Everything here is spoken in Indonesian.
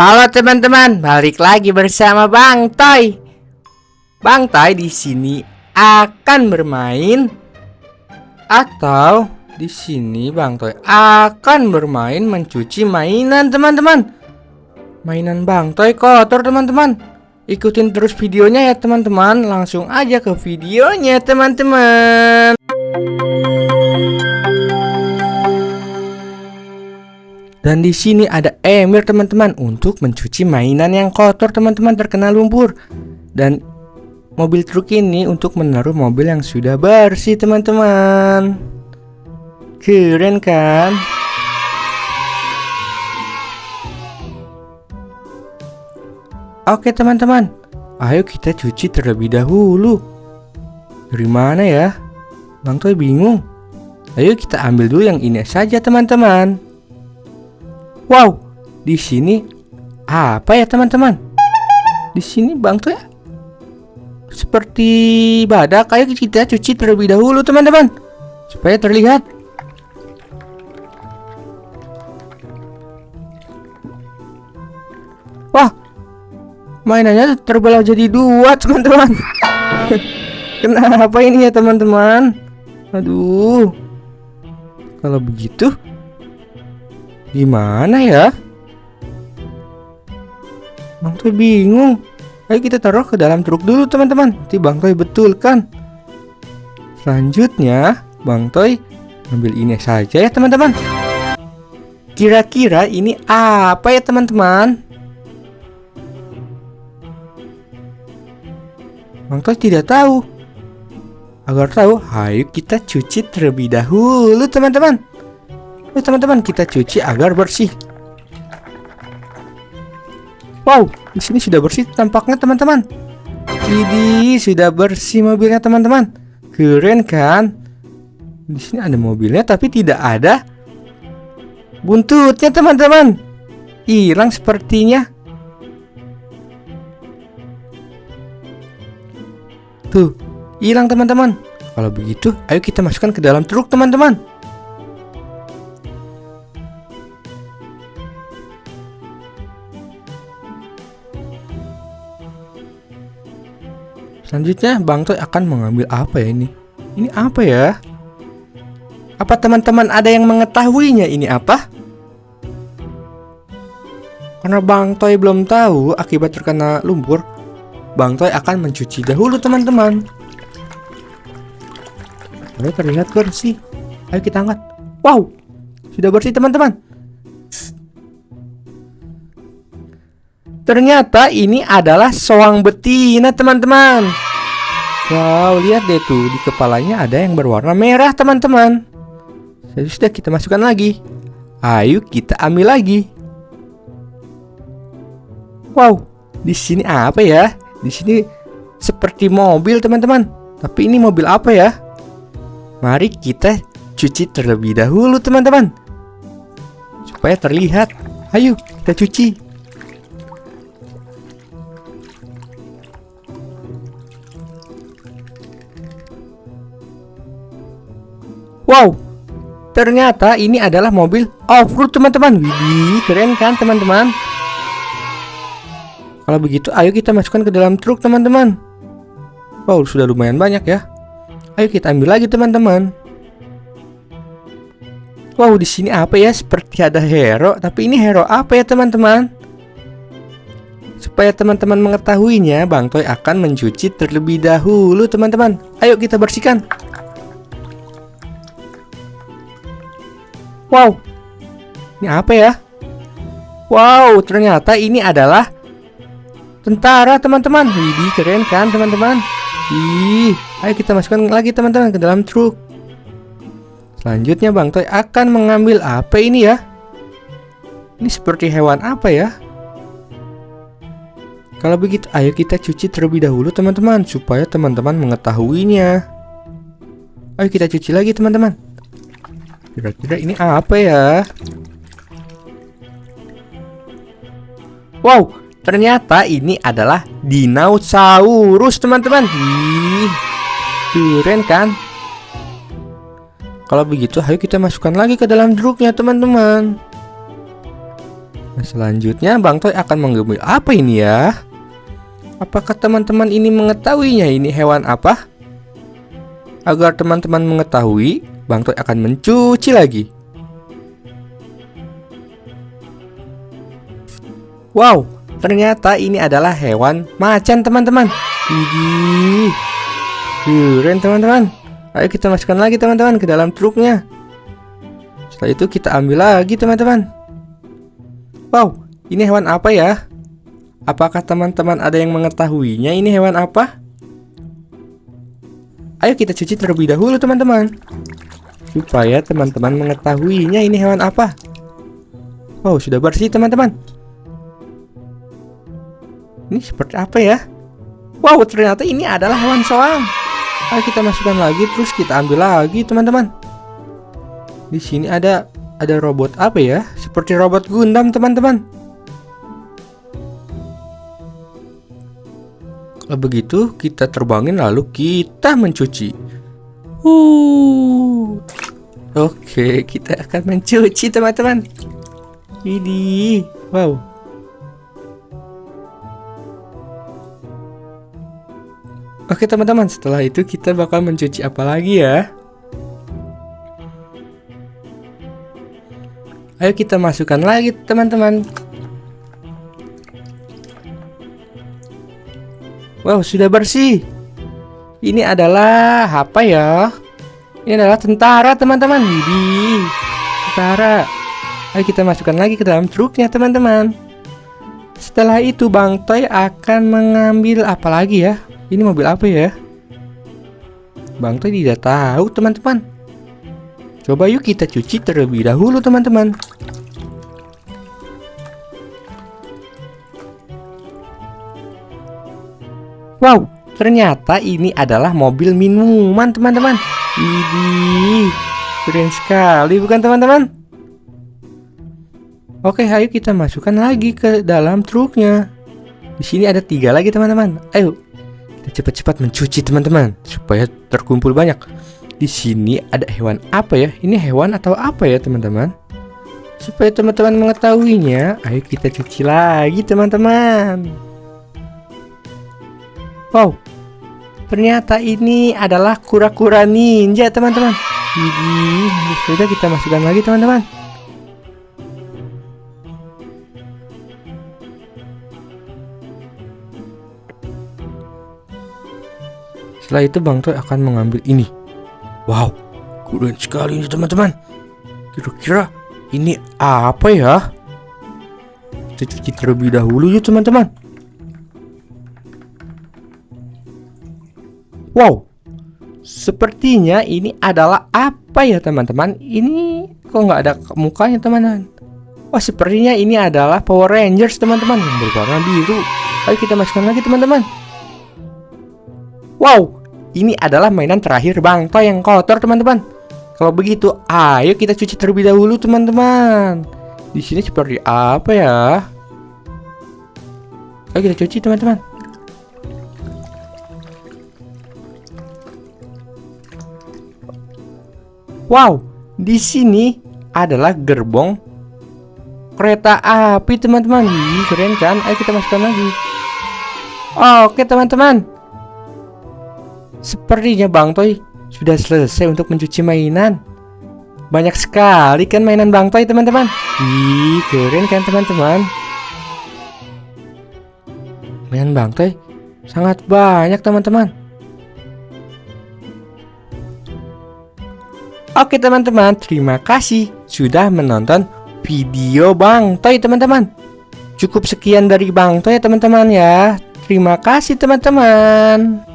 Halo teman-teman, balik lagi bersama Bang Toy. Bang Toy di sini akan bermain atau di sini Bang Toy akan bermain mencuci mainan teman-teman. Mainan Bang Toy kotor teman-teman. Ikutin terus videonya ya teman-teman. Langsung aja ke videonya teman-teman. Dan di sini ada emir teman-teman untuk mencuci mainan yang kotor teman-teman terkena lumpur. Dan mobil truk ini untuk menaruh mobil yang sudah bersih teman-teman. Keren kan? Oke teman-teman, ayo kita cuci terlebih dahulu. Dari mana ya? Bang Toy bingung. Ayo kita ambil dulu yang ini saja teman-teman. Wow, di sini apa ya teman-teman? Di sini bang tuh ya seperti badak. Ayo kita cuci terlebih dahulu teman-teman supaya terlihat. Wah, mainannya terbelah jadi dua teman-teman. Kenapa ini ya teman-teman? Aduh, kalau begitu Gimana ya? Bang Toy bingung. Ayo kita taruh ke dalam truk dulu teman-teman. Nanti Bang Toy betulkan. Selanjutnya, Bang Toy ambil ini saja ya teman-teman. Kira-kira ini apa ya teman-teman? Bang Toy tidak tahu. Agar tahu, ayo kita cuci terlebih dahulu teman-teman. Yuk teman-teman kita cuci agar bersih. Wow, di sini sudah bersih tampaknya teman-teman. Ini sudah bersih mobilnya teman-teman. Keren kan? Di sini ada mobilnya tapi tidak ada buntutnya teman-teman. Hilang sepertinya. Tuh, hilang teman-teman. Kalau begitu, ayo kita masukkan ke dalam truk teman-teman. Selanjutnya Bang Toy akan mengambil apa ya ini? Ini apa ya? Apa teman-teman ada yang mengetahuinya ini apa? Karena Bang Toy belum tahu akibat terkena lumpur, Bang Toy akan mencuci dahulu teman-teman. Ayo terlihat bersih. Ayo kita angkat. Wow, sudah bersih teman-teman. Ternyata ini adalah soang betina teman-teman. Wow lihat deh tuh di kepalanya ada yang berwarna merah teman-teman. Sudah kita masukkan lagi. Ayo kita ambil lagi. Wow di sini apa ya? Di sini seperti mobil teman-teman. Tapi ini mobil apa ya? Mari kita cuci terlebih dahulu teman-teman. Supaya terlihat. Ayo kita cuci Wow, ternyata ini adalah mobil off-road teman-teman. Widih, keren kan teman-teman? Kalau begitu, ayo kita masukkan ke dalam truk teman-teman. Wow, sudah lumayan banyak ya. Ayo kita ambil lagi teman-teman. Wow, di sini apa ya? Seperti ada hero, tapi ini hero apa ya teman-teman? Supaya teman-teman mengetahuinya, Bang Toy akan mencuci terlebih dahulu teman-teman. Ayo kita bersihkan. Wow, ini apa ya? Wow, ternyata ini adalah tentara teman-teman. Widih, keren kan teman-teman? Ih, ayo kita masukkan lagi teman-teman ke dalam truk. Selanjutnya Bang Toy akan mengambil apa ini ya? Ini seperti hewan apa ya? Kalau begitu, ayo kita cuci terlebih dahulu teman-teman Supaya teman-teman mengetahuinya Ayo kita cuci lagi teman-teman Kira-kira ini apa ya? Wow, ternyata ini adalah dinosaurus, teman-teman. Ih, keren kan? Kalau begitu, ayo kita masukkan lagi ke dalam truknya, teman-teman. Nah, selanjutnya Bang Toy akan mengambil apa ini ya? Apakah teman-teman ini mengetahuinya ini hewan apa? Agar teman-teman mengetahui, Bang Toy akan mencuci lagi. Wow, ternyata ini adalah hewan macan teman-teman. Widih, keren teman-teman. Ayo kita masukkan lagi teman-teman ke dalam truknya. Setelah itu kita ambil lagi teman-teman. Wow, ini hewan apa ya? Apakah teman-teman ada yang mengetahuinya ini hewan apa? Ayo kita cuci terlebih dahulu teman-teman Supaya teman-teman mengetahuinya ini hewan apa Wow sudah bersih teman-teman Ini seperti apa ya? Wow ternyata ini adalah hewan soang Ayo kita masukkan lagi terus kita ambil lagi teman-teman Di sini ada ada robot apa ya? Seperti robot Gundam teman-teman. Kalau begitu kita terbangin lalu kita mencuci. Uh. Oke, kita akan mencuci teman-teman. Ini, wow. Oke teman-teman, setelah itu kita bakal mencuci apa lagi ya? Ayo kita masukkan lagi teman-teman Wow sudah bersih Ini adalah apa ya? Ini adalah tentara teman-teman. Widih Tentara. Ayo kita masukkan lagi ke dalam truknya teman-teman. Setelah itu Bang Toy akan mengambil apa lagi ya? Ini mobil apa ya? Bang Toy tidak tahu teman-teman. Coba yuk kita cuci terlebih dahulu teman-teman. Wow, ternyata ini adalah mobil minuman teman-teman Ini keren sekali bukan teman-teman Oke, ayo kita masukkan lagi ke dalam truknya Di sini ada tiga lagi teman-teman Ayo, kita cepat-cepat mencuci teman-teman Supaya terkumpul banyak di sini ada hewan apa ya? Ini hewan atau apa ya teman-teman? Supaya teman-teman mengetahuinya, ayo kita cuci lagi teman-teman. Wow, ternyata ini adalah kura-kura ninja teman-teman. Sudah kita masukkan lagi teman-teman. Setelah itu Bang Toy akan mengambil ini Wow, keren sekali ini teman-teman. Kira-kira ini apa ya? Kita cuci terlebih dahulu yuk teman-teman. Wow, sepertinya ini adalah apa ya teman-teman? Ini kok nggak ada mukanya teman-teman? Wah, sepertinya ini adalah Power Rangers teman-teman yang berwarna biru. Ayo kita masukkan lagi teman-teman. Wow, ini adalah mainan terakhir Bang Toy yang kotor teman-teman. Kalau begitu, ayo kita cuci terlebih dahulu teman-teman. Di sini seperti apa ya? Ayo kita cuci teman-teman. Wow, di sini adalah gerbong kereta api teman-teman. Keren kan? Ayo kita masukkan lagi. Oke teman-teman, Sepertinya Bang Toy sudah selesai untuk mencuci mainan. Banyak sekali kan mainan Bang Toy teman-teman. Ih, keren kan teman-teman. Mainan Bang Toy sangat banyak teman-teman. Oke teman-teman, terima kasih sudah menonton video Bang Toy teman-teman. Cukup sekian dari Bang Toy ya teman-teman ya. Terima kasih teman-teman.